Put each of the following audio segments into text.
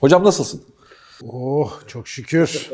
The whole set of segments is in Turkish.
Hocam nasılsın? Oh çok şükür.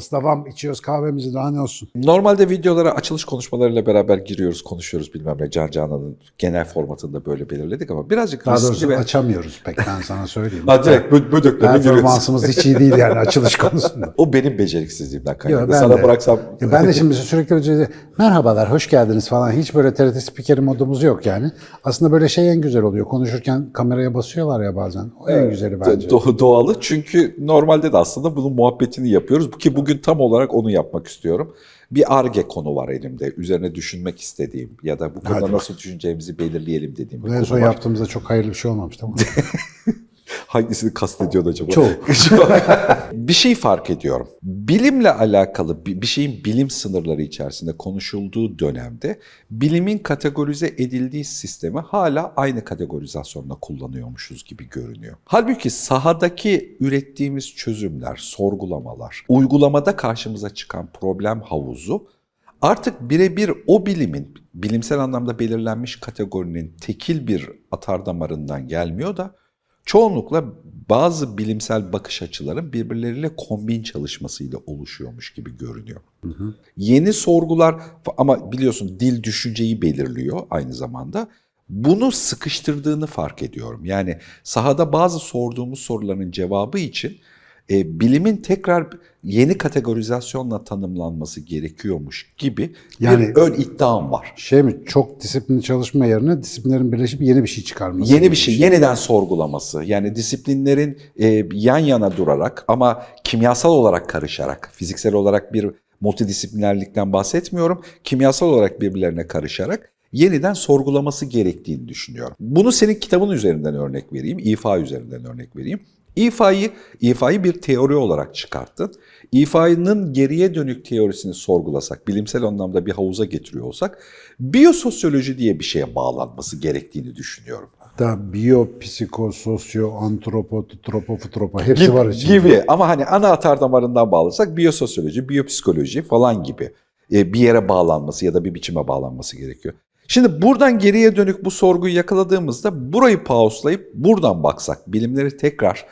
Mustafa'm içiyoruz kahvemizi daha ne olsun. Normalde videolara açılış konuşmalarıyla beraber giriyoruz, konuşuyoruz bilmem ne. Can Canan'ın genel formatında böyle belirledik ama birazcık Daha doğrusu ve... açamıyoruz pek ben sana söyleyeyim. Ha, direkt bö- bödeklerine giriyoruz. Performansımız hiç iyi değil yani açılış konusunda. O benim beceriksizliğimden kaynaklı. Sana de. bıraksam... Ya ben de şimdi sürekli önce merhabalar, hoş geldiniz falan. Hiç böyle TRT spikeri modumuz yok yani. Aslında böyle şey en güzel oluyor. Konuşurken kameraya basıyorlar ya bazen. O en güzeli bence. Do- doğalı çünkü normalde de aslında bunun muhabbetini yapıyoruz ki bugün tam olarak onu yapmak istiyorum. Bir arge konu var elimde. Üzerine düşünmek istediğim ya da bu konuda Hadi nasıl düşüneceğimizi belirleyelim dediğim bir en konu son var. yaptığımızda çok hayırlı bir şey olmamıştı ama. Hangisini kastediyorsun acaba? Çoğu. bir şey fark ediyorum. Bilimle alakalı bir şeyin bilim sınırları içerisinde konuşulduğu dönemde bilimin kategorize edildiği sistemi hala aynı kategorizasyonla kullanıyormuşuz gibi görünüyor. Halbuki sahadaki ürettiğimiz çözümler, sorgulamalar, uygulamada karşımıza çıkan problem havuzu artık birebir o bilimin bilimsel anlamda belirlenmiş kategorinin tekil bir atardamarından gelmiyor da çoğunlukla bazı bilimsel bakış açıların birbirleriyle kombin çalışmasıyla oluşuyormuş gibi görünüyor. Yeni sorgular ama biliyorsun dil düşünceyi belirliyor aynı zamanda. Bunu sıkıştırdığını fark ediyorum. Yani sahada bazı sorduğumuz soruların cevabı için e, bilimin tekrar yeni kategorizasyonla tanımlanması gerekiyormuş gibi Yani- bir ön iddiam var. Şey mi çok disiplinli çalışma yerine disiplinlerin birleşip yeni bir şey çıkarması. Yeni bir şey, yeniden sorgulaması. Yani disiplinlerin e, yan yana durarak ama kimyasal olarak karışarak, fiziksel olarak bir multidisiplinerlikten bahsetmiyorum. Kimyasal olarak birbirlerine karışarak yeniden sorgulaması gerektiğini düşünüyorum. Bunu senin kitabın üzerinden örnek vereyim, İfa üzerinden örnek vereyim. İfa'yı, İfa'yı bir teori olarak çıkarttın. İfa'nın geriye dönük teorisini sorgulasak, bilimsel anlamda bir havuza getiriyor olsak, biyososyoloji diye bir şeye bağlanması gerektiğini düşünüyorum. Hatta biyo, psiko, sosyo, antropo, tropo, futropo hepsi gibi, var içinde. gibi. Ama hani ana atar damarından bağlasak biyososyoloji, biyopsikoloji falan gibi e, bir yere bağlanması ya da bir biçime bağlanması gerekiyor. Şimdi buradan geriye dönük bu sorguyu yakaladığımızda burayı pauslayıp buradan baksak, bilimleri tekrar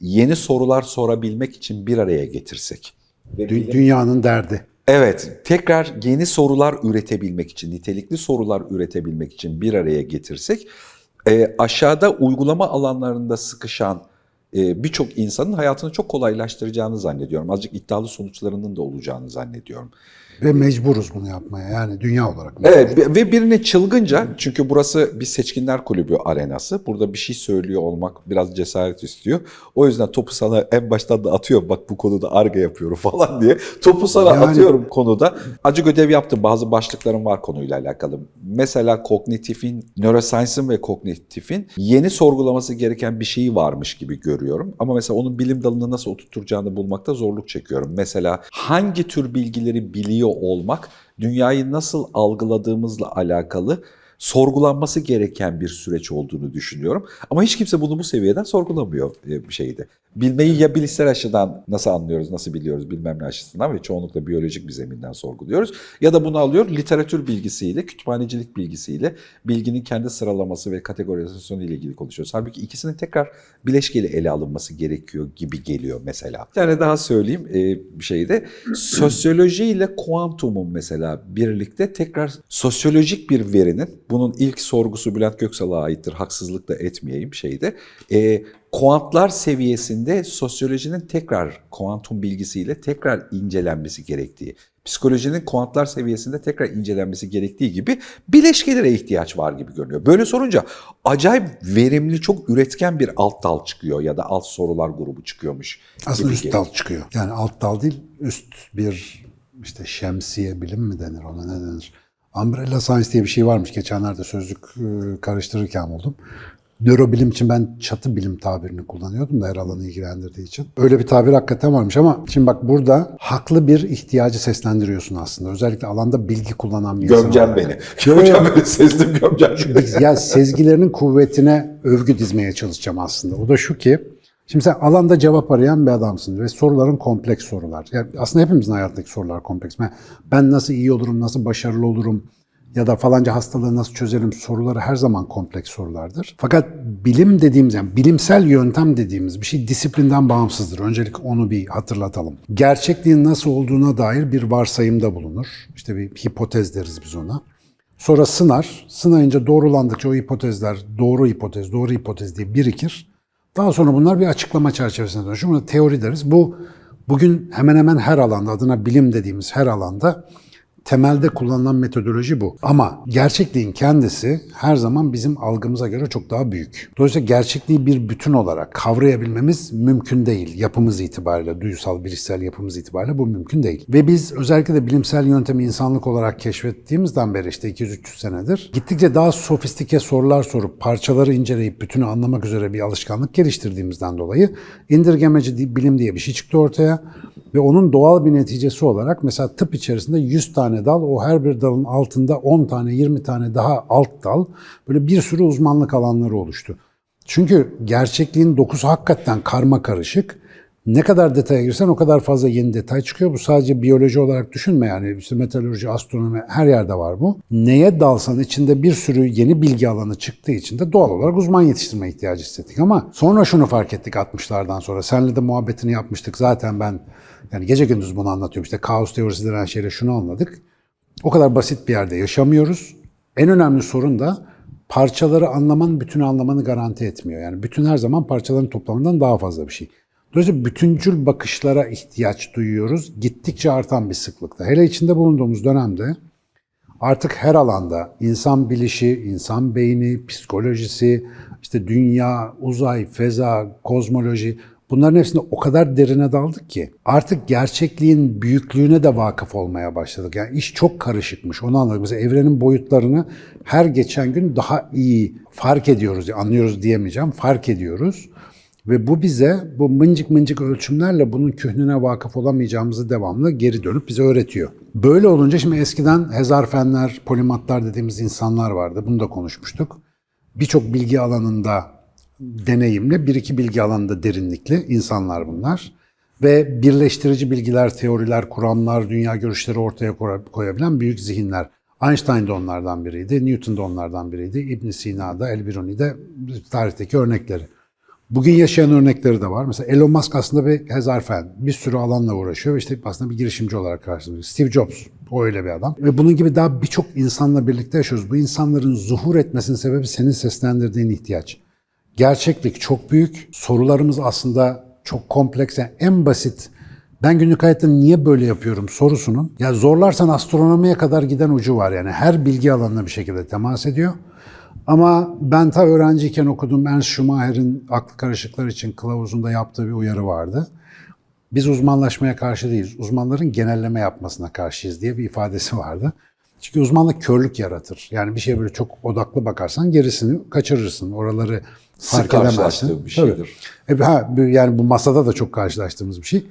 yeni sorular sorabilmek için bir araya getirsek. Dü- dünyanın derdi. Evet, tekrar yeni sorular üretebilmek için, nitelikli sorular üretebilmek için bir araya getirsek, e, aşağıda uygulama alanlarında sıkışan e, birçok insanın hayatını çok kolaylaştıracağını zannediyorum. Azıcık iddialı sonuçlarının da olacağını zannediyorum. Ve mecburuz bunu yapmaya yani dünya olarak. Evet ve- birini çılgınca çünkü burası bir seçkinler kulübü arenası. Burada bir şey söylüyor olmak biraz cesaret istiyor. O yüzden topu sana en baştan da atıyorum bak bu konuda arga yapıyorum falan diye. Topu sana Yani- atıyorum konuda. Acı ödev yaptım. Bazı başlıklarım var konuyla alakalı. Mesela kognitifin, neuroscience'ın ve kognitifin yeni sorgulaması gereken bir şeyi varmış gibi görüyorum. Ama mesela onun bilim dalını nasıl oturtacağını bulmakta zorluk çekiyorum. Mesela hangi tür bilgileri biliyor olmak dünyayı nasıl algıladığımızla alakalı sorgulanması gereken bir süreç olduğunu düşünüyorum. Ama hiç kimse bunu bu seviyeden sorgulamıyor e, bir şeyde. Bilmeyi ya bilişsel açıdan nasıl anlıyoruz, nasıl biliyoruz bilmem ne açısından ve çoğunlukla biyolojik bir zeminden sorguluyoruz. Ya da bunu alıyor literatür bilgisiyle, kütüphanecilik bilgisiyle bilginin kendi sıralaması ve kategorizasyonu ile ilgili konuşuyoruz. Halbuki ikisinin tekrar bileşkeli ele alınması gerekiyor gibi geliyor mesela. Bir tane daha söyleyeyim e, bir şeyde. Sosyoloji ile kuantumun mesela birlikte tekrar sosyolojik bir verinin, bunun ilk sorgusu Bülent Göksal'a aittir, haksızlık da etmeyeyim şeyde. E, kuantlar seviyesinde sosyolojinin tekrar kuantum bilgisiyle tekrar incelenmesi gerektiği, psikolojinin kuantlar seviyesinde tekrar incelenmesi gerektiği gibi bileşkelere ihtiyaç var gibi görünüyor. Böyle sorunca acayip verimli, çok üretken bir alt dal çıkıyor ya da alt sorular grubu çıkıyormuş. Aslında üst geliyor. dal çıkıyor. Yani alt dal değil, üst bir işte şemsiye bilim mi denir ona ne denir? Umbrella Science diye bir şey varmış. Geçenlerde sözlük e, karıştırırken buldum. Nörobilim için ben çatı bilim tabirini kullanıyordum da her alanı ilgilendirdiği için. Öyle bir tabir hakikaten varmış ama şimdi bak burada haklı bir ihtiyacı seslendiriyorsun aslında. Özellikle alanda bilgi kullanan bir insan. Gömcen beni. Gömcen beni sezdim gömcen beni. Ya sezgilerinin kuvvetine övgü dizmeye çalışacağım aslında. O da şu ki, şimdi sen alanda cevap arayan bir adamsın ve soruların kompleks sorular. Yani aslında hepimizin hayatındaki sorular kompleks. Ben, nasıl iyi olurum, nasıl başarılı olurum, ya da falanca hastalığı nasıl çözelim soruları her zaman kompleks sorulardır. Fakat bilim dediğimiz yani bilimsel yöntem dediğimiz bir şey disiplinden bağımsızdır. Öncelik onu bir hatırlatalım. Gerçekliğin nasıl olduğuna dair bir varsayımda bulunur. İşte bir hipotez deriz biz ona. Sonra sınar. Sınayınca doğrulandıkça o hipotezler doğru hipotez, doğru hipotez diye birikir. Daha sonra bunlar bir açıklama çerçevesine dönüşür. Buna teori deriz. Bu bugün hemen hemen her alanda, adına bilim dediğimiz her alanda temelde kullanılan metodoloji bu. Ama gerçekliğin kendisi her zaman bizim algımıza göre çok daha büyük. Dolayısıyla gerçekliği bir bütün olarak kavrayabilmemiz mümkün değil. Yapımız itibariyle, duysal, bilişsel yapımız itibariyle bu mümkün değil. Ve biz özellikle de bilimsel yöntemi insanlık olarak keşfettiğimizden beri işte 200-300 senedir gittikçe daha sofistike sorular sorup parçaları inceleyip bütünü anlamak üzere bir alışkanlık geliştirdiğimizden dolayı indirgemeci bilim diye bir şey çıktı ortaya. Ve onun doğal bir neticesi olarak mesela tıp içerisinde 100 tane dal, o her bir dalın altında 10 tane, 20 tane daha alt dal, böyle bir sürü uzmanlık alanları oluştu. Çünkü gerçekliğin dokusu hakikaten karma karışık. Ne kadar detaya girsen o kadar fazla yeni detay çıkıyor. Bu sadece biyoloji olarak düşünme yani. İşte meteoroloji, astronomi her yerde var bu. Neye dalsan içinde bir sürü yeni bilgi alanı çıktığı için de doğal olarak uzman yetiştirme ihtiyacı hissettik. Ama sonra şunu fark ettik 60'lardan sonra. Senle de muhabbetini yapmıştık. Zaten ben yani gece gündüz bunu anlatıyorum. İşte kaos teorisi denen şeyle şunu anladık. O kadar basit bir yerde yaşamıyoruz. En önemli sorun da parçaları anlaman bütünü anlamanı garanti etmiyor. Yani bütün her zaman parçaların toplamından daha fazla bir şey. Dolayısıyla bütüncül bakışlara ihtiyaç duyuyoruz. Gittikçe artan bir sıklıkta. Hele içinde bulunduğumuz dönemde artık her alanda insan bilişi, insan beyni, psikolojisi, işte dünya, uzay, feza, kozmoloji bunların hepsinde o kadar derine daldık ki artık gerçekliğin büyüklüğüne de vakıf olmaya başladık. Yani iş çok karışıkmış onu anladık. Mesela evrenin boyutlarını her geçen gün daha iyi fark ediyoruz, anlıyoruz diyemeyeceğim, fark ediyoruz. Ve bu bize bu mıncık mıncık ölçümlerle bunun kühnüne vakıf olamayacağımızı devamlı geri dönüp bize öğretiyor. Böyle olunca şimdi eskiden hezarfenler, polimatlar dediğimiz insanlar vardı. Bunu da konuşmuştuk. Birçok bilgi alanında deneyimli, bir iki bilgi alanında derinlikli insanlar bunlar. Ve birleştirici bilgiler, teoriler, kuramlar, dünya görüşleri ortaya koyabilen büyük zihinler. Einstein de onlardan biriydi, Newton da onlardan biriydi, İbn Sina da, El-Biruni de tarihteki örnekleri. Bugün yaşayan örnekleri de var. Mesela Elon Musk aslında bir hezarfen. Bir sürü alanla uğraşıyor. İşte aslında bir girişimci olarak karşılıyor. Steve Jobs o öyle bir adam. Ve bunun gibi daha birçok insanla birlikte yaşıyoruz. Bu insanların zuhur etmesinin sebebi senin seslendirdiğin ihtiyaç. Gerçeklik çok büyük. Sorularımız aslında çok kompleks. Yani en basit ben günlük hayatta niye böyle yapıyorum sorusunun ya zorlarsan astronomiye kadar giden ucu var yani her bilgi alanına bir şekilde temas ediyor. Ama ben ta öğrenciyken okudum Ernst Schumacher'in aklı karışıklar için kılavuzunda yaptığı bir uyarı vardı. Biz uzmanlaşmaya karşı değiliz, uzmanların genelleme yapmasına karşıyız diye bir ifadesi vardı. Çünkü uzmanlık körlük yaratır. Yani bir şeye böyle çok odaklı bakarsan gerisini kaçırırsın. Oraları fark Sık edemezsin. bir şeydir. Tabii. E, ha, yani bu masada da çok karşılaştığımız bir şey.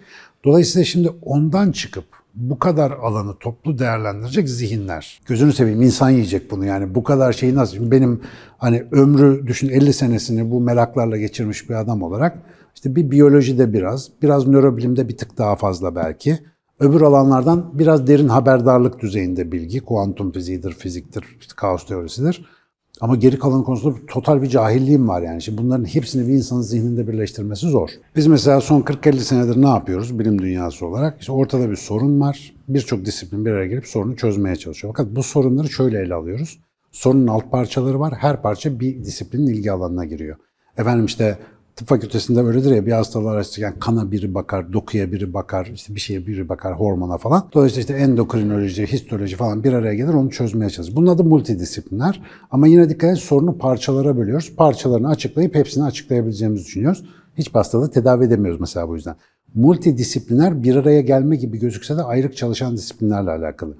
Dolayısıyla şimdi ondan çıkıp bu kadar alanı toplu değerlendirecek zihinler. Gözünü seveyim insan yiyecek bunu yani bu kadar şeyi nasıl? Şimdi benim hani ömrü düşün 50 senesini bu meraklarla geçirmiş bir adam olarak işte bir biyolojide biraz, biraz nörobilimde bir tık daha fazla belki. Öbür alanlardan biraz derin haberdarlık düzeyinde bilgi, kuantum fiziğidir, fiziktir, işte kaos teorisidir. Ama geri kalan konusunda total bir cahilliğim var yani. Şimdi bunların hepsini bir insanın zihninde birleştirmesi zor. Biz mesela son 40-50 senedir ne yapıyoruz bilim dünyası olarak? İşte ortada bir sorun var. Birçok disiplin bir araya gelip sorunu çözmeye çalışıyor. Fakat bu sorunları şöyle ele alıyoruz. Sorunun alt parçaları var. Her parça bir disiplinin ilgi alanına giriyor. Efendim işte tıp fakültesinde öyledir ya bir hastalığı araştırırken kana biri bakar, dokuya biri bakar, işte bir şeye biri bakar, hormona falan. Dolayısıyla işte endokrinoloji, histoloji falan bir araya gelir onu çözmeye çalışır. Bunun adı multidisipliner ama yine dikkat et sorunu parçalara bölüyoruz. Parçalarını açıklayıp hepsini açıklayabileceğimizi düşünüyoruz. Hiç hastalığı tedavi edemiyoruz mesela bu yüzden. Multidisipliner bir araya gelme gibi gözükse de ayrık çalışan disiplinlerle alakalı.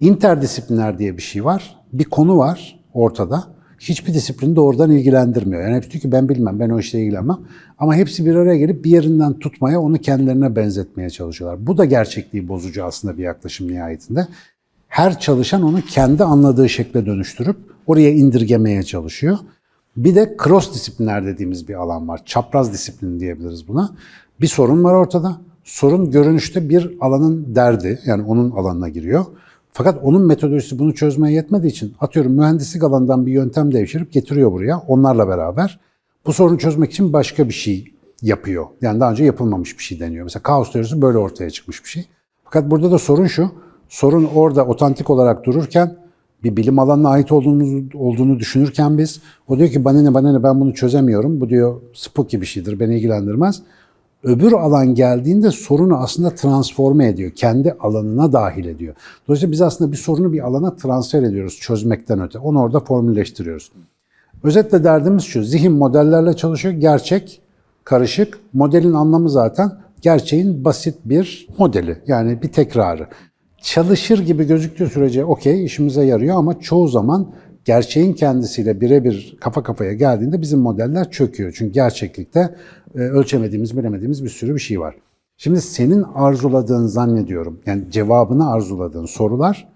İnterdisipliner diye bir şey var. Bir konu var ortada hiçbir disiplini doğrudan ilgilendirmiyor. Yani hepsi diyor ki ben bilmem, ben o işle ilgilenmem. Ama hepsi bir araya gelip bir yerinden tutmaya, onu kendilerine benzetmeye çalışıyorlar. Bu da gerçekliği bozucu aslında bir yaklaşım nihayetinde. Her çalışan onu kendi anladığı şekle dönüştürüp oraya indirgemeye çalışıyor. Bir de cross disiplinler dediğimiz bir alan var. Çapraz disiplin diyebiliriz buna. Bir sorun var ortada. Sorun görünüşte bir alanın derdi, yani onun alanına giriyor. Fakat onun metodolojisi bunu çözmeye yetmediği için atıyorum mühendislik alanından bir yöntem devşirip getiriyor buraya onlarla beraber. Bu sorunu çözmek için başka bir şey yapıyor. Yani daha önce yapılmamış bir şey deniyor. Mesela kaos teorisi böyle ortaya çıkmış bir şey. Fakat burada da sorun şu. Sorun orada otantik olarak dururken bir bilim alanına ait olduğunu, olduğunu düşünürken biz o diyor ki bana ne bana ne ben bunu çözemiyorum. Bu diyor spooky bir şeydir beni ilgilendirmez. Öbür alan geldiğinde sorunu aslında transforme ediyor. Kendi alanına dahil ediyor. Dolayısıyla biz aslında bir sorunu bir alana transfer ediyoruz çözmekten öte. Onu orada formülleştiriyoruz. Özetle derdimiz şu. Zihin modellerle çalışıyor. Gerçek, karışık. Modelin anlamı zaten gerçeğin basit bir modeli. Yani bir tekrarı. Çalışır gibi gözüktüğü sürece okey işimize yarıyor ama çoğu zaman gerçeğin kendisiyle birebir kafa kafaya geldiğinde bizim modeller çöküyor. Çünkü gerçeklikte e, ölçemediğimiz, bilemediğimiz bir sürü bir şey var. Şimdi senin arzuladığın zannediyorum, yani cevabını arzuladığın sorular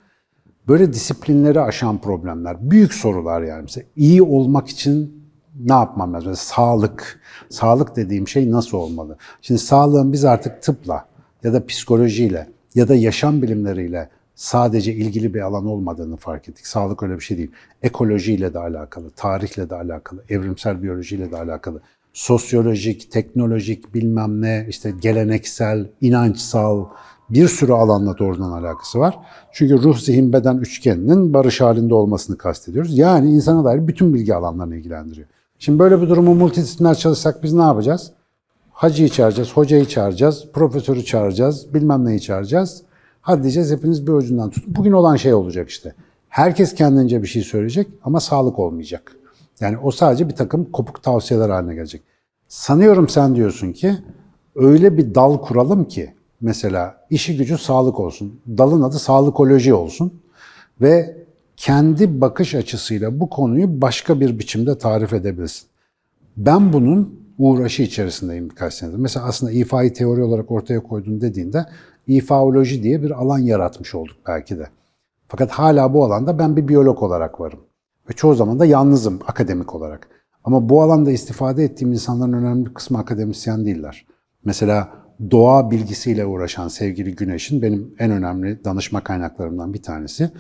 böyle disiplinleri aşan problemler. Büyük sorular yani. Mesela iyi olmak için ne yapmam lazım? Mesela sağlık. Sağlık dediğim şey nasıl olmalı? Şimdi sağlığın biz artık tıpla ya da psikolojiyle ya da yaşam bilimleriyle sadece ilgili bir alan olmadığını fark ettik. Sağlık öyle bir şey değil. Ekolojiyle de alakalı, tarihle de alakalı, evrimsel biyolojiyle de alakalı. Sosyolojik, teknolojik, bilmem ne, işte geleneksel, inançsal bir sürü alanla doğrudan alakası var. Çünkü ruh, zihin, beden üçgeninin barış halinde olmasını kastediyoruz. Yani insana dair bütün bilgi alanlarını ilgilendiriyor. Şimdi böyle bir durumu multidisipliner çalışsak biz ne yapacağız? Hacıyı çağıracağız, hocayı çağıracağız, profesörü çağıracağız, bilmem neyi çağıracağız. Hadi diyeceğiz hepiniz bir ucundan tutun. Bugün olan şey olacak işte. Herkes kendince bir şey söyleyecek ama sağlık olmayacak. Yani o sadece bir takım kopuk tavsiyeler haline gelecek. Sanıyorum sen diyorsun ki öyle bir dal kuralım ki mesela işi gücü sağlık olsun. Dalın adı sağlıkoloji olsun ve kendi bakış açısıyla bu konuyu başka bir biçimde tarif edebilsin. Ben bunun uğraşı içerisindeyim birkaç senedir. Mesela aslında ifai teori olarak ortaya koydun dediğinde ifaoloji diye bir alan yaratmış olduk belki de. Fakat hala bu alanda ben bir biyolog olarak varım. Ve çoğu zaman da yalnızım akademik olarak. Ama bu alanda istifade ettiğim insanların önemli bir kısmı akademisyen değiller. Mesela doğa bilgisiyle uğraşan sevgili Güneş'in benim en önemli danışma kaynaklarımdan bir tanesi.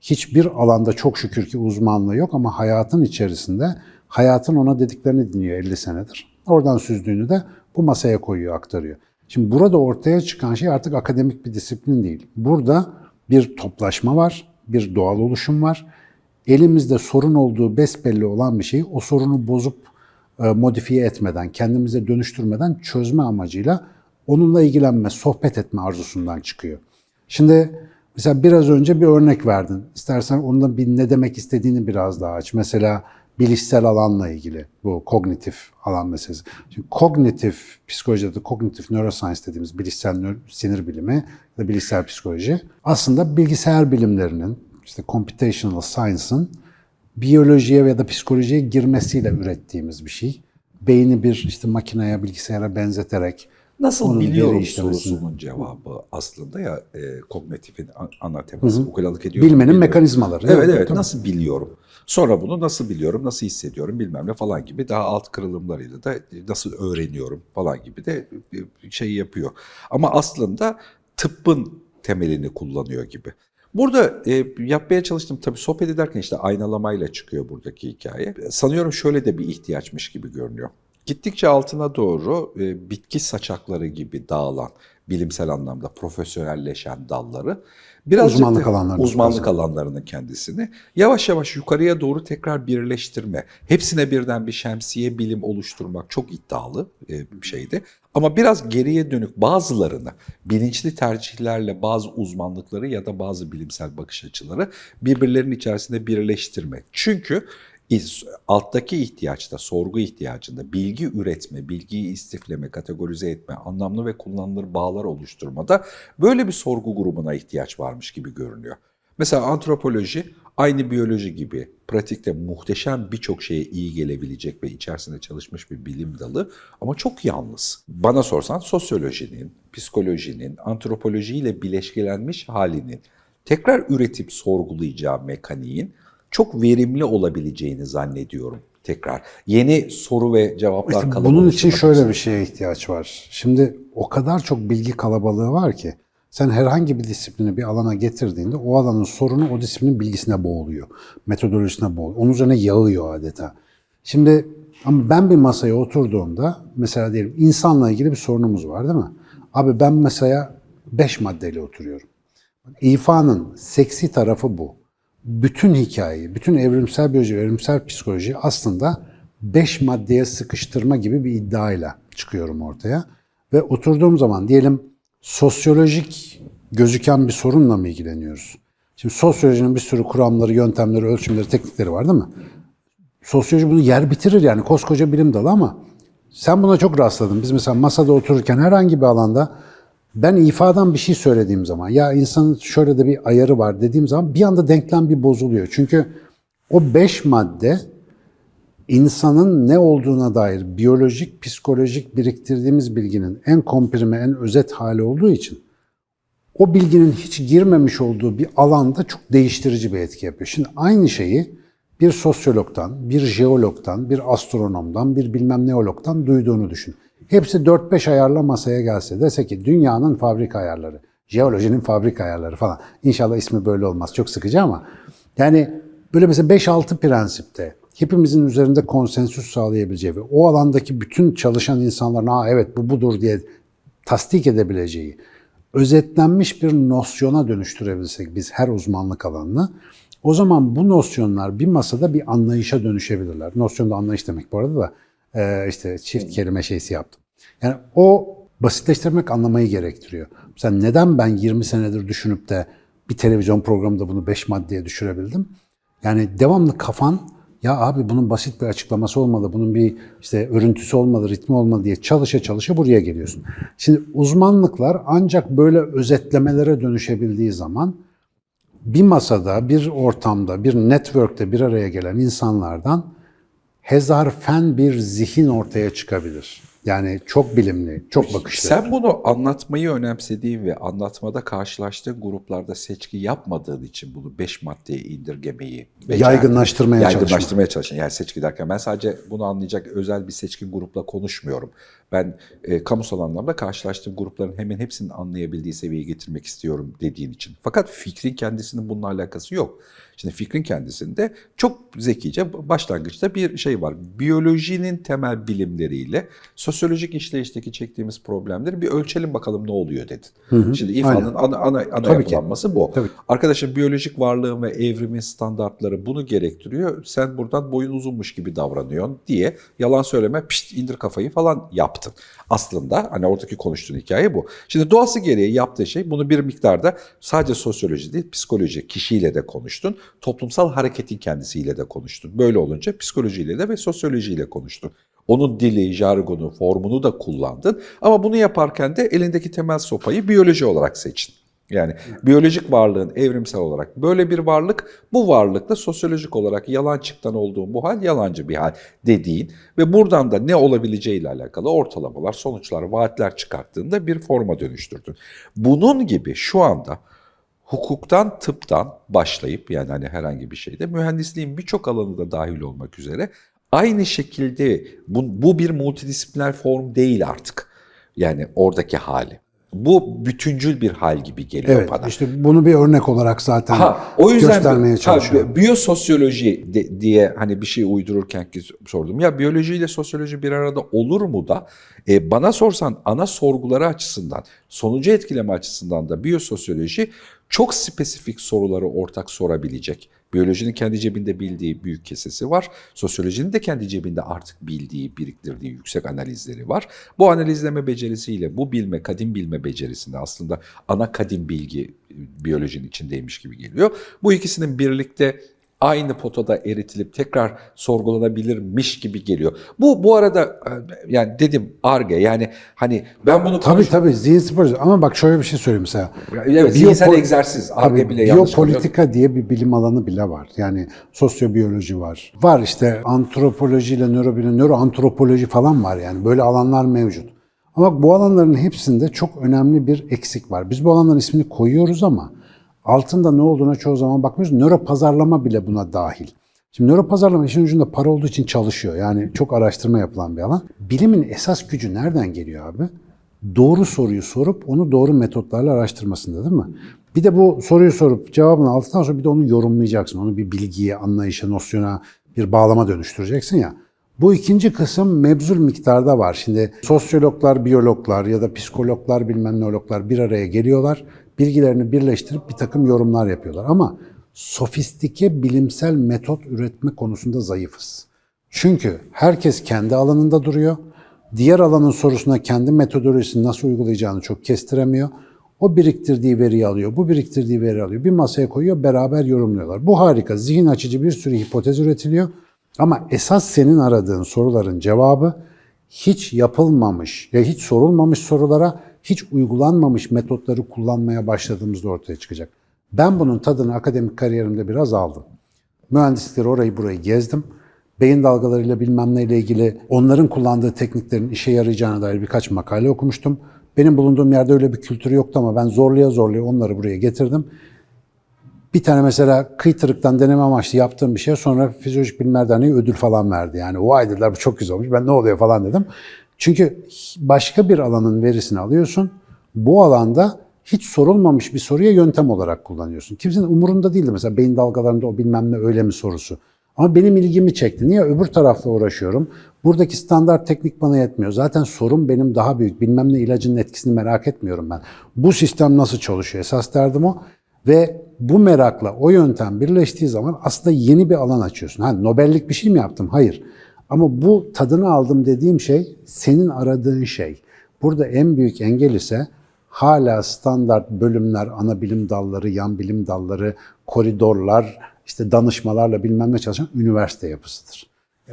Hiçbir alanda çok şükür ki uzmanlığı yok ama hayatın içerisinde hayatın ona dediklerini dinliyor 50 senedir. Oradan süzdüğünü de bu masaya koyuyor, aktarıyor. Şimdi burada ortaya çıkan şey artık akademik bir disiplin değil. Burada bir toplaşma var, bir doğal oluşum var. Elimizde sorun olduğu besbelli olan bir şeyi o sorunu bozup e, modifiye etmeden, kendimize dönüştürmeden çözme amacıyla onunla ilgilenme, sohbet etme arzusundan çıkıyor. Şimdi mesela biraz önce bir örnek verdin. İstersen onunla bir ne demek istediğini biraz daha aç. Mesela bilişsel alanla ilgili bu kognitif alan meselesi. Şimdi kognitif psikolojide kognitif neuroscience dediğimiz bilişsel nö- sinir bilimi ya da bilişsel psikoloji aslında bilgisayar bilimlerinin işte computational science'ın biyolojiye ya da psikolojiye girmesiyle ürettiğimiz bir şey. Beyni bir işte makineye, bilgisayara benzeterek Nasıl onun biliyorum sorusunun cevabı aslında ya e, kognitifin a- ana teması. Ukalalık ediyorum. Bilmenin biliyorum. mekanizmaları. Evet evet tabii. nasıl biliyorum. Sonra bunu nasıl biliyorum, nasıl hissediyorum bilmem ne falan gibi daha alt kırılımlarıyla da nasıl öğreniyorum falan gibi de bir şey yapıyor. Ama aslında tıbbın temelini kullanıyor gibi. Burada e, yapmaya çalıştım tabii sohbet ederken işte aynalamayla çıkıyor buradaki hikaye. Sanıyorum şöyle de bir ihtiyaçmış gibi görünüyor. Gittikçe altına doğru e, bitki saçakları gibi dağılan, bilimsel anlamda profesyonelleşen dalları birazcık Uzmanlık alanlarını uzmanlık alanlarının kendisini yavaş yavaş yukarıya doğru tekrar birleştirme. Hepsine birden bir şemsiye bilim oluşturmak çok iddialı e, bir şeydi. Ama biraz geriye dönük bazılarını bilinçli tercihlerle bazı uzmanlıkları ya da bazı bilimsel bakış açıları birbirlerinin içerisinde birleştirme. Çünkü alttaki ihtiyaçta, sorgu ihtiyacında bilgi üretme, bilgiyi istifleme, kategorize etme, anlamlı ve kullanılır bağlar oluşturmada böyle bir sorgu grubuna ihtiyaç varmış gibi görünüyor. Mesela antropoloji aynı biyoloji gibi pratikte muhteşem birçok şeye iyi gelebilecek ve içerisinde çalışmış bir bilim dalı ama çok yalnız. Bana sorsan sosyolojinin, psikolojinin, antropolojiyle bileşkelenmiş halinin tekrar üretip sorgulayacağı mekaniğin çok verimli olabileceğini zannediyorum tekrar. Yeni soru ve cevaplar İşte bunun için şöyle bir şeye ihtiyaç var. Şimdi o kadar çok bilgi kalabalığı var ki Sen herhangi bir disiplini bir alana getirdiğinde o alanın sorunu o disiplinin bilgisine boğuluyor. Metodolojisine boğuluyor. Onun üzerine yağıyor adeta. Şimdi ama ben bir masaya oturduğumda mesela diyelim insanla ilgili bir sorunumuz var değil mi? Abi ben masaya 5 maddeyle oturuyorum. İfanın seksi tarafı bu. Bütün hikayeyi, bütün evrimsel biyoloji, evrimsel psikoloji aslında beş maddeye sıkıştırma gibi bir iddiayla çıkıyorum ortaya. Ve oturduğum zaman diyelim sosyolojik gözüken bir sorunla mı ilgileniyoruz? Şimdi sosyolojinin bir sürü kuramları, yöntemleri, ölçümleri, teknikleri var değil mi? Sosyoloji bunu yer bitirir yani koskoca bilim dalı ama sen buna çok rastladın. Biz mesela masada otururken herhangi bir alanda ben ifadan bir şey söylediğim zaman ya insanın şöyle de bir ayarı var dediğim zaman bir anda denklem bir bozuluyor. Çünkü o beş madde insanın ne olduğuna dair biyolojik, psikolojik biriktirdiğimiz bilginin en komprime, en özet hali olduğu için o bilginin hiç girmemiş olduğu bir alanda çok değiştirici bir etki yapıyor. Şimdi aynı şeyi bir sosyologdan, bir jeologdan, bir astronomdan, bir bilmem neologdan duyduğunu düşün. Hepsi 4-5 ayarla masaya gelse dese ki dünyanın fabrika ayarları, jeolojinin fabrika ayarları falan. İnşallah ismi böyle olmaz. Çok sıkıcı ama yani böyle mesela 5-6 prensipte hepimizin üzerinde konsensüs sağlayabileceği ve o alandaki bütün çalışan insanların ha evet bu budur diye tasdik edebileceği özetlenmiş bir nosyona dönüştürebilsek biz her uzmanlık alanını o zaman bu nosyonlar bir masada bir anlayışa dönüşebilirler. Nosyon da anlayış demek bu arada da işte çift kelime şeysi yaptım. Yani o basitleştirmek anlamayı gerektiriyor. Mesela neden ben 20 senedir düşünüp de bir televizyon programında bunu 5 maddeye düşürebildim? Yani devamlı kafan ya abi bunun basit bir açıklaması olmalı, bunun bir işte örüntüsü olmalı, ritmi olmalı diye çalışa çalışa buraya geliyorsun. Şimdi uzmanlıklar ancak böyle özetlemelere dönüşebildiği zaman bir masada, bir ortamda, bir network'te bir araya gelen insanlardan hezarfen bir zihin ortaya çıkabilir. Yani çok bilimli, çok bakışlı. Sen bunu anlatmayı önemsediğin ve anlatmada karşılaştığın gruplarda seçki yapmadığın için bunu 5 maddeye indirgemeyi. Yaygınlaştırmaya Yaygınlaştırmaya çalışın. Yani seçki derken ben sadece bunu anlayacak özel bir seçkin grupla konuşmuyorum. Ben e, kamusal anlamda karşılaştığım grupların hemen hepsinin anlayabildiği seviyeye getirmek istiyorum dediğin için. Fakat fikrin kendisinin bununla alakası yok. Şimdi fikrin kendisinde çok zekice başlangıçta bir şey var. Biyolojinin temel bilimleriyle sosyolojik işleyişteki çektiğimiz problemleri bir ölçelim bakalım ne oluyor dedin. Şimdi İFA'nın ana, ana, ana Tabii ki. yapılanması bu. Tabii. Arkadaşım biyolojik varlığın ve evrimin standartları bunu gerektiriyor. Sen buradan boyun uzunmuş gibi davranıyorsun diye yalan söyleme pişt indir kafayı falan yaptın. Aslında hani oradaki konuştuğun hikaye bu. Şimdi doğası gereği yaptığı şey bunu bir miktarda sadece sosyoloji değil psikoloji kişiyle de konuştun. Toplumsal hareketin kendisiyle de konuştun. Böyle olunca psikolojiyle de ve sosyolojiyle konuştun. Onun dili, jargonu, formunu da kullandın. Ama bunu yaparken de elindeki temel sopayı biyoloji olarak seçtin. Yani biyolojik varlığın evrimsel olarak böyle bir varlık, bu varlıkla sosyolojik olarak yalancıktan olduğun bu hal yalancı bir hal dediğin ve buradan da ne olabileceğiyle alakalı ortalamalar, sonuçlar, vaatler çıkarttığında bir forma dönüştürdün. Bunun gibi şu anda hukuktan, tıptan başlayıp yani hani herhangi bir şeyde mühendisliğin birçok alanı da dahil olmak üzere aynı şekilde bu, bu bir multidisipliner form değil artık. Yani oradaki hali. Bu bütüncül bir hal gibi geliyor Evet, bana. işte bunu bir örnek olarak zaten Ha, o yüzden göstermeye çalışıyorum. biyososyoloji de- diye hani bir şey uydururken ki sordum. Ya biyolojiyle sosyoloji bir arada olur mu da e, bana sorsan ana sorguları açısından, sonucu etkileme açısından da biyososyoloji çok spesifik soruları ortak sorabilecek. Biyolojinin kendi cebinde bildiği büyük kesesi var. Sosyolojinin de kendi cebinde artık bildiği, biriktirdiği yüksek analizleri var. Bu analizleme becerisiyle bu bilme, kadim bilme becerisinde aslında ana kadim bilgi e, biyolojinin içindeymiş gibi geliyor. Bu ikisinin birlikte aynı potada eritilip tekrar sorgulanabilirmiş gibi geliyor. Bu bu arada e, yani dedim arge yani hani ben bunu Tabii konuş- tabii zihin sporcu ama bak şöyle bir şey söyleyeyim mesela. Evet, zihinsel Biyopol- egzersiz. Arge bile yanlış biyopolitika diye bir bilim alanı bile var. Yani sosyobiyoloji var. Var işte antropoloji ile nörobilim, nöroantropoloji falan var yani. Böyle alanlar mevcut. Ama bu alanların hepsinde çok önemli bir eksik var. Biz bu alanların ismini koyuyoruz ama altında ne olduğuna çoğu zaman bakmıyoruz. Nöropazarlama bile buna dahil. Şimdi nöropazarlama işin ucunda para olduğu için çalışıyor. Yani çok araştırma yapılan bir alan. Bilimin esas gücü nereden geliyor abi? doğru soruyu sorup onu doğru metotlarla araştırmasında değil mi? Bir de bu soruyu sorup cevabını aldıktan sonra bir de onu yorumlayacaksın. Onu bir bilgiye, anlayışa, nosyona, bir bağlama dönüştüreceksin ya. Bu ikinci kısım mebzul miktarda var. Şimdi sosyologlar, biyologlar ya da psikologlar bilmem neologlar bir araya geliyorlar. Bilgilerini birleştirip bir takım yorumlar yapıyorlar. Ama sofistike bilimsel metot üretme konusunda zayıfız. Çünkü herkes kendi alanında duruyor. Diğer alanın sorusuna kendi metodolojisini nasıl uygulayacağını çok kestiremiyor. O biriktirdiği veriyi alıyor, bu biriktirdiği veriyi alıyor. Bir masaya koyuyor, beraber yorumluyorlar. Bu harika, zihin açıcı bir sürü hipotez üretiliyor. Ama esas senin aradığın soruların cevabı hiç yapılmamış ya hiç sorulmamış sorulara hiç uygulanmamış metotları kullanmaya başladığımızda ortaya çıkacak. Ben bunun tadını akademik kariyerimde biraz aldım. Mühendislikleri orayı burayı gezdim. Beyin dalgalarıyla bilmem neyle ilgili onların kullandığı tekniklerin işe yarayacağına dair birkaç makale okumuştum. Benim bulunduğum yerde öyle bir kültür yoktu ama ben zorlaya zorlaya onları buraya getirdim. Bir tane mesela kıytırıktan deneme amaçlı yaptığım bir şey sonra Fizyolojik Bilimler Derneği ödül falan verdi. Yani vay dediler bu çok güzel olmuş ben ne oluyor falan dedim. Çünkü başka bir alanın verisini alıyorsun. Bu alanda hiç sorulmamış bir soruya yöntem olarak kullanıyorsun. Kimsenin umurunda değildi mesela beyin dalgalarında o bilmem ne öyle mi sorusu. Ama benim ilgimi çekti. Niye? Öbür tarafla uğraşıyorum. Buradaki standart teknik bana yetmiyor. Zaten sorun benim daha büyük. Bilmem ne ilacının etkisini merak etmiyorum ben. Bu sistem nasıl çalışıyor? Esas derdim o. Ve bu merakla o yöntem birleştiği zaman aslında yeni bir alan açıyorsun. Ha, Nobellik bir şey mi yaptım? Hayır. Ama bu tadını aldım dediğim şey senin aradığın şey. Burada en büyük engel ise hala standart bölümler, ana bilim dalları, yan bilim dalları, koridorlar, işte danışmalarla bilmem ne çalışan üniversite yapısıdır.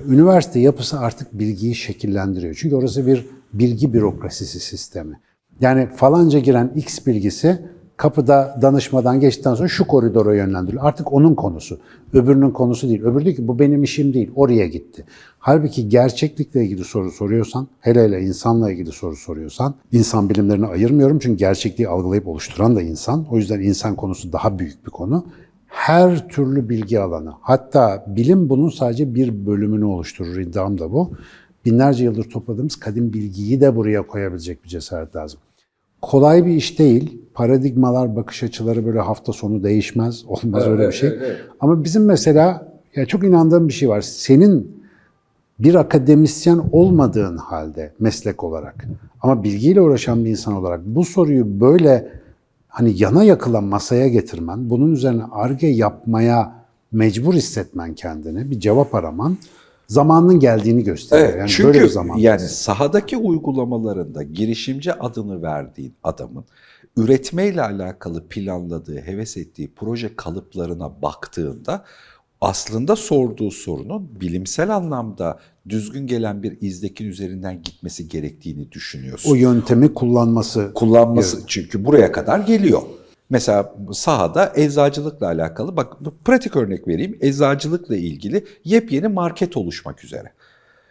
Üniversite yapısı artık bilgiyi şekillendiriyor. Çünkü orası bir bilgi bürokrasisi sistemi. Yani falanca giren X bilgisi kapıda danışmadan geçtikten sonra şu koridora yönlendiriliyor. Artık onun konusu. Öbürünün konusu değil. Öbürü diyor ki bu benim işim değil. Oraya gitti. Halbuki gerçeklikle ilgili soru soruyorsan, hele hele insanla ilgili soru soruyorsan, insan bilimlerini ayırmıyorum çünkü gerçekliği algılayıp oluşturan da insan. O yüzden insan konusu daha büyük bir konu. Her türlü bilgi alanı, hatta bilim bunun sadece bir bölümünü oluşturur. İddiam da bu. Binlerce yıldır topladığımız kadim bilgiyi de buraya koyabilecek bir cesaret lazım. Kolay bir iş değil. Paradigmalar, bakış açıları böyle hafta sonu değişmez. Olmaz öyle bir şey. Ama bizim mesela ya çok inandığım bir şey var. Senin bir akademisyen olmadığın halde meslek olarak ama bilgiyle uğraşan bir insan olarak bu soruyu böyle hani yana yakılan masaya getirmen, bunun üzerine arge yapmaya mecbur hissetmen kendini, bir cevap araman zamanının geldiğini gösteriyor. Evet, yani çünkü böyle bir zaman. yani sahadaki uygulamalarında girişimci adını verdiğin adamın üretmeyle alakalı planladığı, heves ettiği proje kalıplarına baktığında aslında sorduğu sorunun bilimsel anlamda düzgün gelen bir izlekin üzerinden gitmesi gerektiğini düşünüyorsun. o yöntemi kullanması kullanması çünkü buraya kadar geliyor. Mesela sahada eczacılıkla alakalı bak pratik örnek vereyim. Eczacılıkla ilgili yepyeni market oluşmak üzere.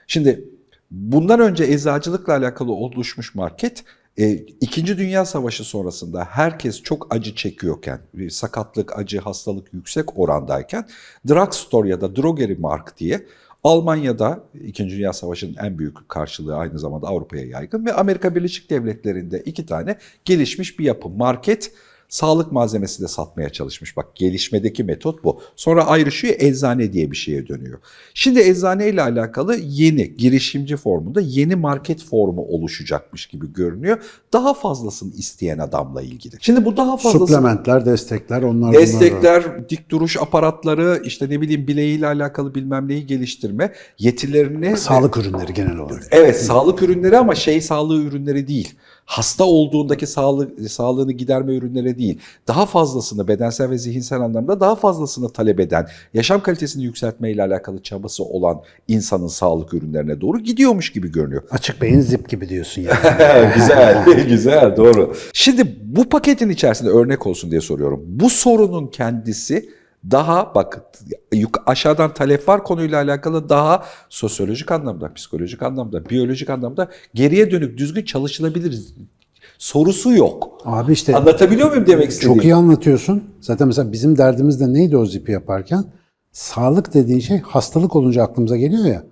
Şimdi bundan önce eczacılıkla alakalı oluşmuş market e, İkinci Dünya Savaşı sonrasında herkes çok acı çekiyorken, e, sakatlık, acı, hastalık yüksek orandayken drugstore ya da drogery mark diye Almanya'da İkinci Dünya Savaşı'nın en büyük karşılığı aynı zamanda Avrupa'ya yaygın ve Amerika Birleşik Devletleri'nde iki tane gelişmiş bir yapı. Market sağlık malzemesi de satmaya çalışmış. Bak gelişmedeki metot bu. Sonra ayrışıyor eczane diye bir şeye dönüyor. Şimdi eczane ile alakalı yeni girişimci formunda yeni market formu oluşacakmış gibi görünüyor. Daha fazlasını isteyen adamla ilgili. Şimdi bu daha fazlası suplementler, destekler onlar bunlar. Destekler, dik duruş aparatları, işte ne bileyim bileğiyle alakalı bilmem neyi geliştirme yetilerini... Sağlık ürünleri genel olarak. Evet sağlık ürünleri ama şey sağlığı ürünleri değil. Hasta olduğundaki sağlık, sağlığını giderme ürünleri değil. Daha fazlasını bedensel ve zihinsel anlamda daha fazlasını talep eden, yaşam kalitesini yükseltmeyle alakalı çabası olan insanın sağlık ürünlerine doğru gidiyormuş gibi görünüyor. Açık beyin zip gibi diyorsun yani. güzel, güzel, doğru. Şimdi bu paketin içerisinde örnek olsun diye soruyorum. Bu sorunun kendisi daha bak aşağıdan talep var konuyla alakalı daha sosyolojik anlamda, psikolojik anlamda, biyolojik anlamda geriye dönük düzgün çalışılabilir sorusu yok. Abi işte Anlatabiliyor muyum demek istediğim? çok iyi anlatıyorsun. Zaten mesela bizim derdimiz de neydi o zipi yaparken? Sağlık dediğin şey hastalık olunca aklımıza geliyor ya.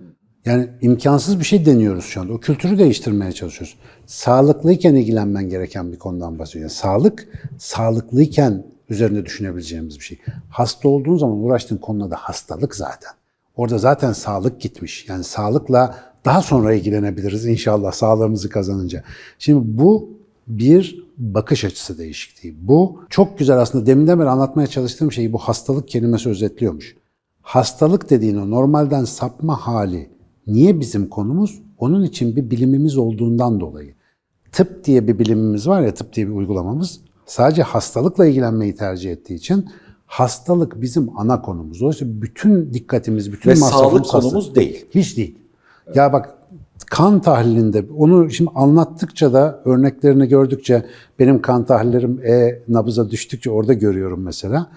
Yani imkansız bir şey deniyoruz şu anda. O kültürü değiştirmeye çalışıyoruz. Sağlıklıyken ilgilenmen gereken bir konudan bahsediyor. Yani sağlık, sağlıklıyken üzerinde düşünebileceğimiz bir şey. Hasta olduğun zaman uğraştığın konuda da hastalık zaten. Orada zaten sağlık gitmiş. Yani sağlıkla daha sonra ilgilenebiliriz inşallah sağlığımızı kazanınca. Şimdi bu bir bakış açısı değişikliği. Bu çok güzel aslında deminden beri anlatmaya çalıştığım şeyi bu hastalık kelimesi özetliyormuş. Hastalık dediğin o normalden sapma hali niye bizim konumuz? Onun için bir bilimimiz olduğundan dolayı. Tıp diye bir bilimimiz var ya, tıp diye bir uygulamamız. Sadece hastalıkla ilgilenmeyi tercih ettiği için hastalık bizim ana konumuz. Dolayısıyla bütün dikkatimiz, bütün Ve sağlık hastalık. konumuz değil. Hiç değil. Ya bak kan tahlilinde onu şimdi anlattıkça da örneklerini gördükçe benim kan tahlillerim e nabıza düştükçe orada görüyorum mesela.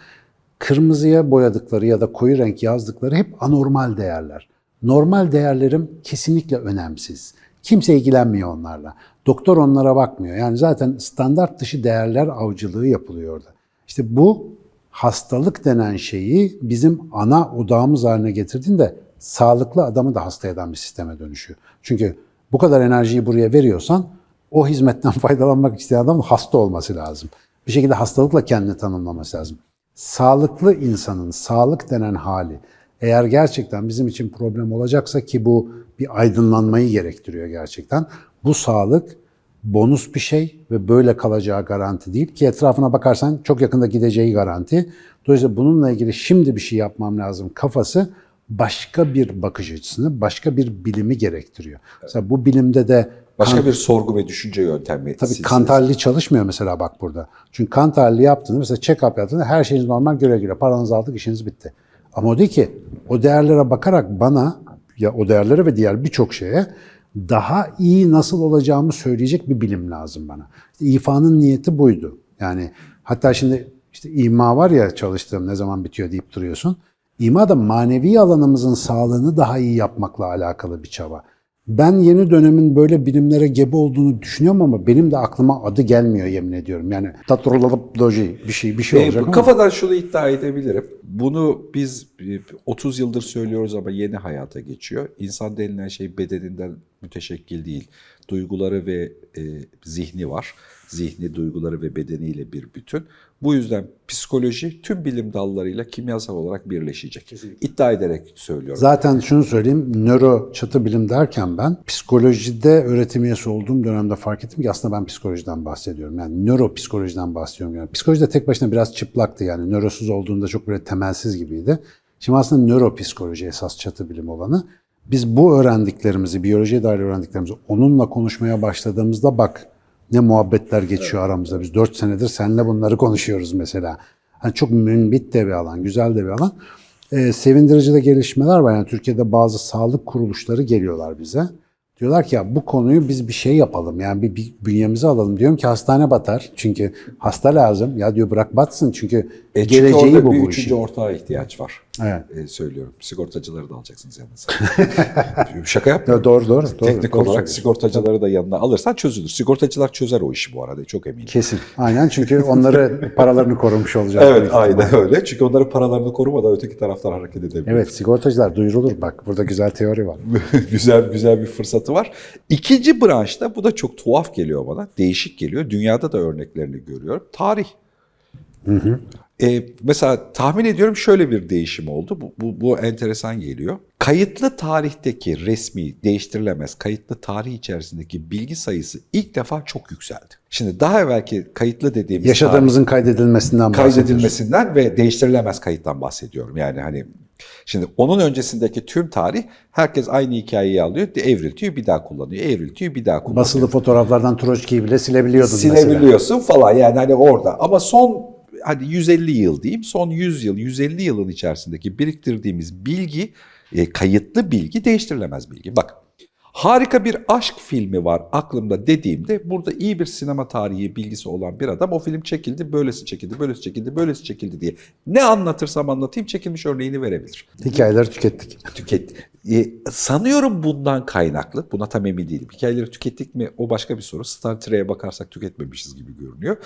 Kırmızıya boyadıkları ya da koyu renk yazdıkları hep anormal değerler. Normal değerlerim kesinlikle önemsiz. Kimse ilgilenmiyor onlarla. Doktor onlara bakmıyor. Yani zaten standart dışı değerler avcılığı yapılıyor orada. İşte bu hastalık denen şeyi bizim ana odağımız haline getirdiğinde sağlıklı adamı da hasta eden bir sisteme dönüşüyor. Çünkü bu kadar enerjiyi buraya veriyorsan o hizmetten faydalanmak isteyen adamın hasta olması lazım. Bir şekilde hastalıkla kendini tanımlaması lazım. Sağlıklı insanın sağlık denen hali eğer gerçekten bizim için problem olacaksa ki bu bir aydınlanmayı gerektiriyor gerçekten. Bu sağlık bonus bir şey ve böyle kalacağı garanti değil ki etrafına bakarsan çok yakında gideceği garanti. Dolayısıyla bununla ilgili şimdi bir şey yapmam lazım kafası başka bir bakış açısını, başka bir bilimi gerektiriyor. Mesela bu bilimde de Başka bir sorgu ve düşünce yöntemi. Tabii silsilesi. kan tahlili çalışmıyor mesela bak burada. Çünkü kan tahlili yaptığında mesela check-up yaptığında her şeyiniz normal göre göre paranızı aldık işiniz bitti. Ama o değil ki o değerlere bakarak bana ya o değerlere ve diğer birçok şeye daha iyi nasıl olacağımı söyleyecek bir bilim lazım bana. İşte İFA'nın niyeti buydu. Yani hatta şimdi işte ima var ya çalıştığım ne zaman bitiyor deyip duruyorsun. İma da manevi alanımızın sağlığını daha iyi yapmakla alakalı bir çaba. Ben yeni dönemin böyle bilimlere gebe olduğunu düşünüyorum ama benim de aklıma adı gelmiyor yemin ediyorum. Yani tatrololoji bir şey bir şey E, olacak bu ama. kafadan şunu iddia edebilirim. Bunu biz e, 30 yıldır söylüyoruz ama yeni hayata geçiyor. İnsan denilen şey bedeninden müteşekkil değil. Duyguları ve e, zihni var. Zihni, duyguları ve bedeniyle bir bütün. Bu yüzden psikoloji tüm bilim dallarıyla kimyasal olarak birleşecek. İddia ederek söylüyorum. Zaten şunu söyleyeyim, nöro çatı bilim derken ben psikolojide öğretim üyesi olduğum dönemde fark ettim ki aslında ben psikolojiden bahsediyorum. Yani nöropsikolojiden bahsediyorum. Yani psikoloji de tek başına biraz çıplaktı yani nörosuz olduğunda çok böyle temelsiz gibiydi. Şimdi aslında nöropsikoloji esas çatı bilim olanı. Biz bu öğrendiklerimizi, biyolojiye dair öğrendiklerimizi onunla konuşmaya başladığımızda bak ne muhabbetler geçiyor aramızda. Biz dört senedir seninle bunları konuşuyoruz mesela. Hani çok münbit de bir alan, güzel de bir alan. Ee, sevindirici de gelişmeler var. Yani Türkiye'de bazı sağlık kuruluşları geliyorlar bize. Diyorlar ki ya bu konuyu biz bir şey yapalım. Yani bir, bir bünyemize alalım. Diyorum ki hastane batar. Çünkü hasta lazım. Ya diyor bırak batsın. Çünkü E, çünkü geleceği bu bir bu üçüncü işin. ortağa ihtiyaç var. Evet. E, söylüyorum. Sigortacıları da alacaksınız yanınıza. Şaka yapmıyorum. Ya doğru doğru. doğru Teknik doğru olarak söylüyorsun. sigortacıları da yanına alırsan çözülür. Sigortacılar çözer o işi bu arada çok eminim. Kesin. Aynen çünkü onları paralarını korumuş olacak. Evet aynen öyle. Çünkü onların paralarını korumadan öteki taraftan hareket edebilir. Evet sigortacılar duyurulur bak. Burada güzel teori var. güzel güzel bir fırsatı var. İkinci branşta bu da çok tuhaf geliyor bana. Değişik geliyor. Dünyada da örneklerini görüyorum. Tarih. E, mesela tahmin ediyorum şöyle bir değişim oldu. Bu, bu, bu enteresan geliyor. Kayıtlı tarihteki resmi değiştirilemez kayıtlı tarih içerisindeki bilgi sayısı ilk defa çok yükseldi. Şimdi daha evvelki kayıtlı dediğimiz Yaşadığımızın kaydedilmesinden bahsediyoruz. kaydedilmesinden ve değiştirilemez kayıttan bahsediyorum. Yani hani şimdi onun öncesindeki tüm tarih herkes aynı hikayeyi alıyor, evriltiyor, bir daha kullanıyor, evriltiyor, bir daha kullanıyor. Basılı fotoğraflardan Troçki'yi bile silebiliyordun mesela. Silebiliyorsun falan yani hani orada. Ama son hadi 150 yıl diyeyim, son 100 yıl, 150 yılın içerisindeki biriktirdiğimiz bilgi, e, kayıtlı bilgi değiştirilemez bilgi. Bak Harika bir aşk filmi var aklımda dediğimde burada iyi bir sinema tarihi bilgisi olan bir adam o film çekildi, böylesi çekildi, böylesi çekildi, böylesi çekildi diye ne anlatırsam anlatayım çekilmiş örneğini verebilir. Hikayeleri tükettik. Tüket. E, sanıyorum bundan kaynaklı, buna tam emin değilim. Hikayeleri tükettik mi o başka bir soru. Star Trek'e bakarsak tüketmemişiz gibi görünüyor.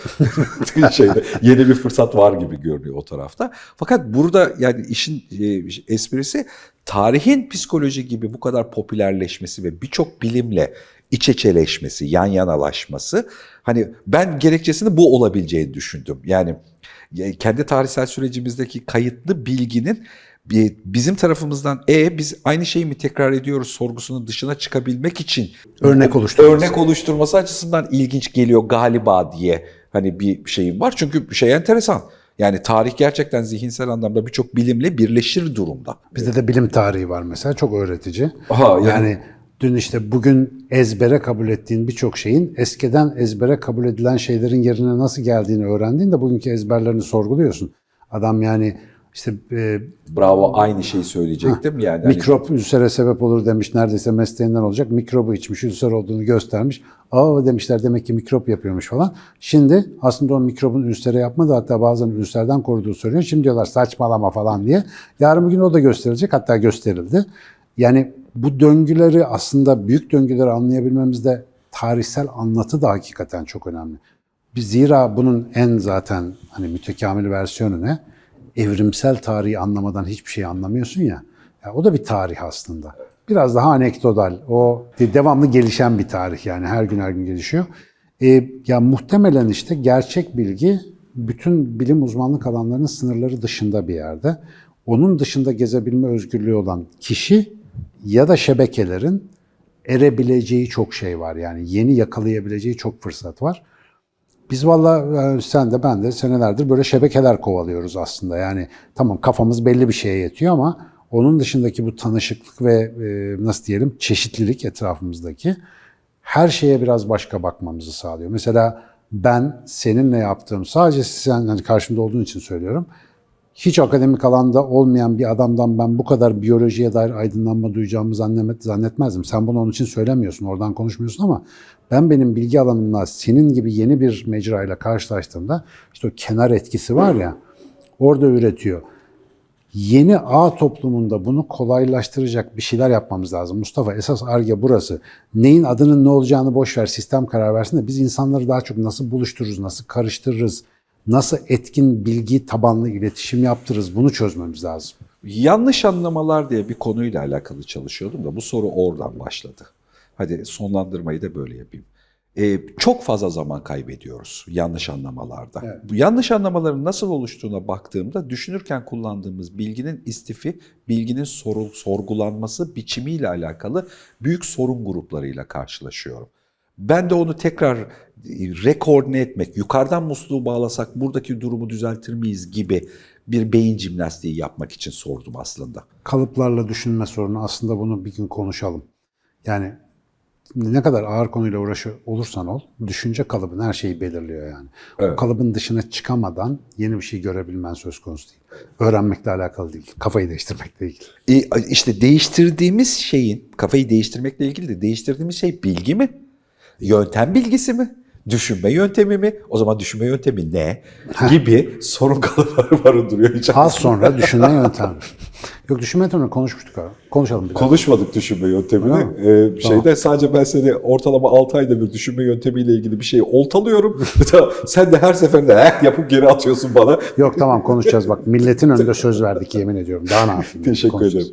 Şeyde, yeni bir fırsat var gibi görünüyor o tarafta. Fakat burada yani işin e, esprisi tarihin psikoloji gibi bu kadar popülerleşmesi ve birçok bilimle iç içeleşmesi, yan yanalaşması hani ben gerekçesini bu olabileceğini düşündüm. Yani ya kendi tarihsel sürecimizdeki kayıtlı bilginin bizim tarafımızdan e biz aynı şeyi mi tekrar ediyoruz sorgusunun dışına çıkabilmek için Örnek oluşturması. örnek oluşturması açısından ilginç geliyor galiba diye hani bir şeyim var. Çünkü şey enteresan. Yani tarih gerçekten zihinsel anlamda birçok bilimle birleşir durumda. Bizde de bilim tarihi var mesela çok öğretici. Aha, yani- yani dün işte bugün ezbere kabul ettiğin birçok şeyin eskiden ezbere kabul edilen şeylerin yerine nasıl geldiğini öğrendiğinde bugünkü ezberlerini sorguluyorsun. Adam yani işte e, Bravo aynı şeyi söyleyecektim. Yani hani- mikrop ülsere sebep olur demiş neredeyse mesleğinden olacak. Mikrobu içmiş ülser olduğunu göstermiş. Aa demişler demek ki mikrop yapıyormuş falan. Şimdi aslında o mikrobun ülsere yapmadı hatta bazen ülserden koruduğu söylüyor. Şimdi diyorlar saçmalama falan diye. Yarın bir gün o da gösterilecek hatta gösterildi. Yani bu döngüleri aslında büyük döngüleri anlayabilmemizde tarihsel anlatı da hakikaten çok önemli. Zira bunun en zaten hani mütekamil versiyonu ne? Evrimsel tarihi anlamadan hiçbir şey anlamıyorsun ya. ya. O da bir tarih aslında. Biraz daha anekdotal. O de- devamlı gelişen bir tarih yani her gün her gün gelişiyor. E, ya muhtemelen işte gerçek bilgi bütün bilim uzmanlık alanlarının sınırları dışında bir yerde. Onun dışında gezebilme özgürlüğü olan kişi ya da şebekelerin erebileceği çok şey var. Yani yeni yakalayabileceği çok fırsat var. Biz valla e, sen de ben de senelerdir böyle şebekeler kovalıyoruz aslında. Yani tamam kafamız belli bir şeye yetiyor ama onun dışındaki bu tanışıklık ve e, nasıl diyelim çeşitlilik etrafımızdaki her şeye biraz başka bakmamızı sağlıyor. Mesela ben seninle yaptığım sadece sen hani karşımda olduğun için söylüyorum. Hiç akademik alanda olmayan bir adamdan ben bu kadar biyolojiye dair aydınlanma duyacağımı zannet, zannetmezdim. Sen bunu onun için söylemiyorsun, oradan konuşmuyorsun ama ben benim bilgi alanımla senin gibi yeni bir mecrayla karşılaştığımda işte o kenar etkisi var ya orada üretiyor. Yeni ağ toplumunda bunu kolaylaştıracak bir şeyler yapmamız lazım. Mustafa esas arge burası. Neyin adının ne olacağını boş ver, sistem karar versin de biz insanları daha çok nasıl buluştururuz, nasıl karıştırırız, nasıl etkin bilgi tabanlı iletişim yaptırırız bunu çözmemiz lazım. Yanlış anlamalar diye bir konuyla alakalı çalışıyordum da bu soru oradan başladı. Hadi sonlandırmayı da böyle yapayım. Ee, çok fazla zaman kaybediyoruz yanlış anlamalarda. Evet. Bu yanlış anlamaların nasıl oluştuğuna baktığımda düşünürken kullandığımız bilginin istifi, bilginin soru, sorgulanması biçimiyle alakalı büyük sorun gruplarıyla karşılaşıyorum. Ben de onu tekrar e, rekoordine etmek, yukarıdan musluğu bağlasak buradaki durumu düzeltir miyiz gibi bir beyin jimnastiği yapmak için sordum aslında. Kalıplarla düşünme sorunu aslında bunu bir gün konuşalım. Yani ne kadar ağır konuyla uğraşı olursan ol, düşünce kalıbın her şeyi belirliyor yani. O Evet. kalıbın dışına çıkamadan yeni bir şey görebilmen söz konusu değil. Öğrenmekle alakalı değil, kafayı değiştirmekle ilgili. E, işte değiştirdiğimiz şeyin, kafayı değiştirmekle ilgili de değiştirdiğimiz şey bilgi mi? Yöntem bilgisi mi? Düşünme yöntemi mi? O zaman düşünme yöntemi ne? Gibi sorun kalıpları barındırıyor içerisinde. Az sonra düşünme yöntemi. Yok düşünme yöntemi konuşmuştuk abi. Konuşalım bir daha. Konuşmadık düşünme yöntemini. Ee, şeyde sadece ben seni ortalama 6 ayda bir düşünme yöntemiyle ilgili bir şeyi oltalıyorum. Sen de her seferinde "Eh," yapıp geri atıyorsun bana. Yok tamam konuşacağız bak. Milletin önünde söz verdik yemin ediyorum. Daha ne yapayım? Teşekkür ederim.